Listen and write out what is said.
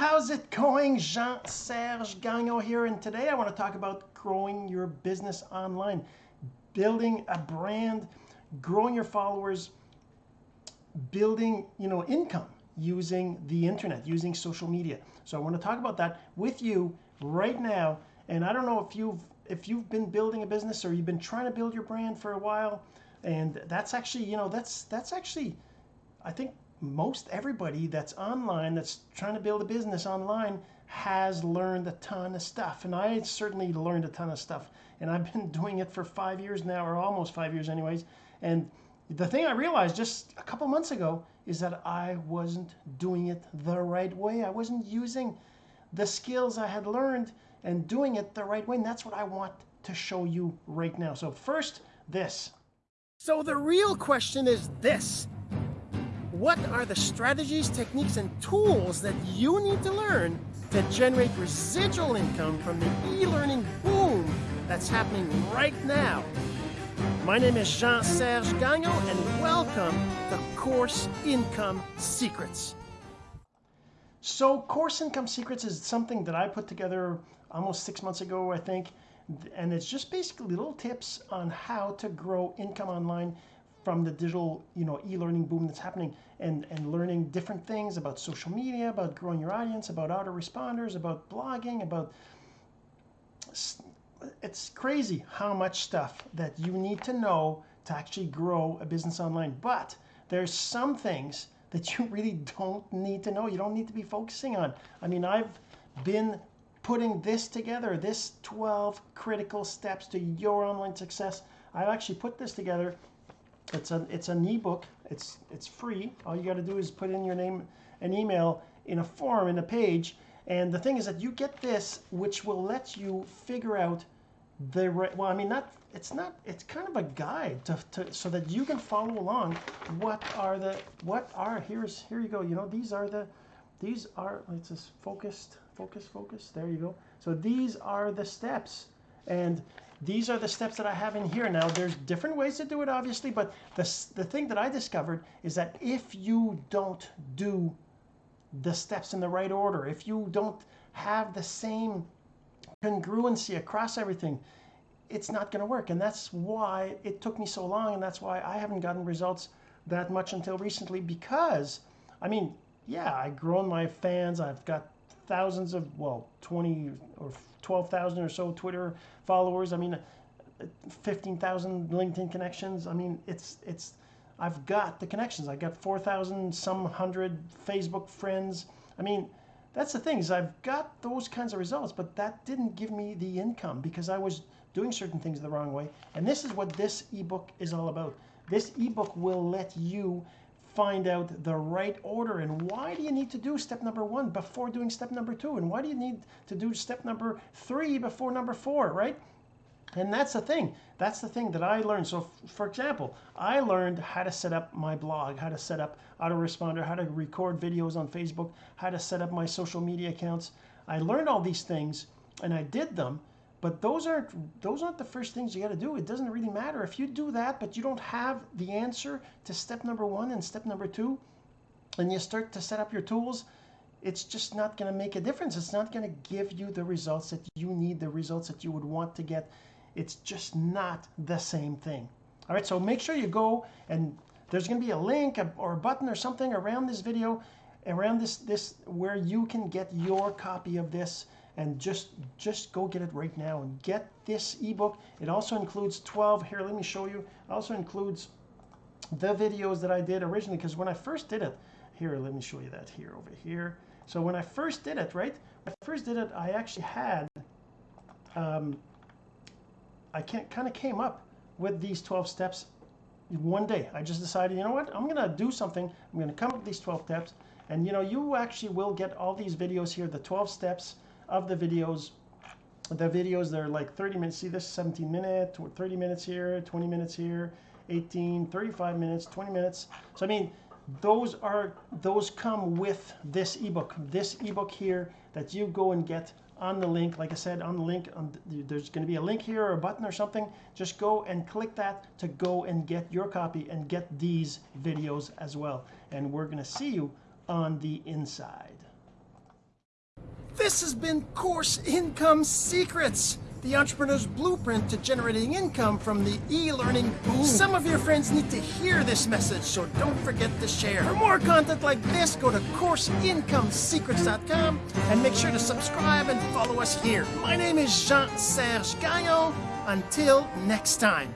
how's it going Jean-Serge Gagnon here and today I want to talk about growing your business online building a brand growing your followers building you know income using the internet using social media. So I want to talk about that with you right now and I don't know if you've if you've been building a business or you've been trying to build your brand for a while and that's actually you know that's that's actually I think most everybody that's online that's trying to build a business online has learned a ton of stuff. And I certainly learned a ton of stuff. And I've been doing it for five years now or almost five years anyways. And the thing I realized just a couple months ago is that I wasn't doing it the right way. I wasn't using the skills I had learned and doing it the right way. And that's what I want to show you right now. So first this. So the real question is this what are the strategies, techniques, and tools that you need to learn to generate residual income from the e-learning boom that's happening right now. My name is Jean-Serge Gagnon and welcome to Course Income Secrets. So Course Income Secrets is something that I put together almost six months ago, I think. And it's just basically little tips on how to grow income online from the digital you know e-learning boom that's happening and and learning different things about social media about growing your audience about autoresponders about blogging about it's crazy how much stuff that you need to know to actually grow a business online. But there's some things that you really don't need to know you don't need to be focusing on. I mean I've been putting this together this 12 critical steps to your online success. I've actually put this together it's an it's an ebook. It's it's free. All you got to do is put in your name and email in a form in a page and the thing is that you get this which will let you figure out the right well I mean not it's not it's kind of a guide to, to so that you can follow along what are the what are here's here you go you know these are the these are it's just focused focus focus there you go. So these are the steps and these are the steps that I have in here. Now there's different ways to do it obviously but the, the thing that I discovered is that if you don't do the steps in the right order if you don't have the same congruency across everything it's not going to work. And that's why it took me so long and that's why I haven't gotten results that much until recently because I mean yeah I've grown my fans I've got thousands of well 20 or 12,000 or so Twitter followers. I mean 15,000 LinkedIn connections. I mean it's it's I've got the connections. I've got 4,000 some hundred Facebook friends. I mean that's the thing is I've got those kinds of results but that didn't give me the income because I was doing certain things the wrong way. And this is what this ebook is all about. This ebook will let you find out the right order and why do you need to do step number one before doing step number two? And why do you need to do step number three before number four right? And that's the thing. That's the thing that I learned. So for example I learned how to set up my blog how to set up autoresponder how to record videos on Facebook how to set up my social media accounts. I learned all these things and I did them but those aren't those aren't the first things you got to do. It doesn't really matter. If you do that but you don't have the answer to step number one and step number two and you start to set up your tools it's just not going to make a difference. It's not going to give you the results that you need the results that you would want to get. It's just not the same thing. All right so make sure you go and there's going to be a link or a button or something around this video around this this where you can get your copy of this and just just go get it right now and get this ebook. It also includes 12 here let me show you. It also includes the videos that I did originally because when I first did it here let me show you that here over here. So when I first did it right when I first did it I actually had um, I can't kind of came up with these 12 steps one day. I just decided you know what I'm gonna do something. I'm gonna come up with these 12 steps. And you know you actually will get all these videos here the 12 steps of the videos the videos they're like 30 minutes see this 17 minute 30 minutes here 20 minutes here 18 35 minutes 20 minutes. So I mean those are those come with this ebook. This ebook here that you go and get on the link like I said on the link on the, there's going to be a link here or a button or something. Just go and click that to go and get your copy and get these videos as well. And we're going to see you on the inside This has been Course Income Secrets, the entrepreneur's blueprint to generating income from the e-learning boom. Some of your friends need to hear this message, so don't forget to share. For more content like this, go to CourseIncomeSecrets.com and make sure to subscribe and follow us here. My name is Jean-Serge Gagnon. Until next time.